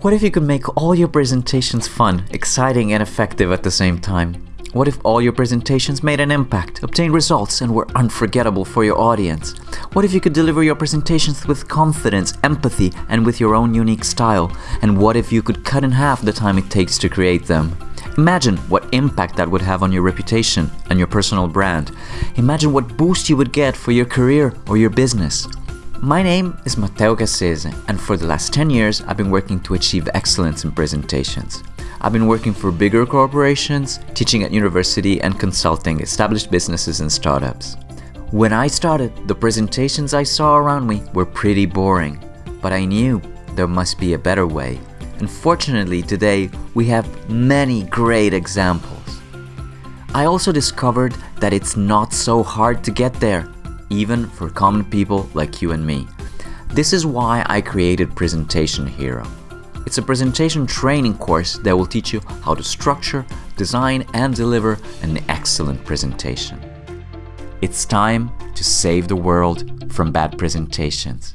What if you could make all your presentations fun, exciting and effective at the same time? What if all your presentations made an impact, obtained results and were unforgettable for your audience? What if you could deliver your presentations with confidence, empathy and with your own unique style? And what if you could cut in half the time it takes to create them? Imagine what impact that would have on your reputation and your personal brand. Imagine what boost you would get for your career or your business. My name is Matteo Cassese, and for the last 10 years I've been working to achieve excellence in presentations. I've been working for bigger corporations, teaching at university and consulting established businesses and startups. When I started, the presentations I saw around me were pretty boring, but I knew there must be a better way. And fortunately today we have many great examples. I also discovered that it's not so hard to get there even for common people like you and me. This is why I created Presentation Hero. It's a presentation training course that will teach you how to structure, design and deliver an excellent presentation. It's time to save the world from bad presentations.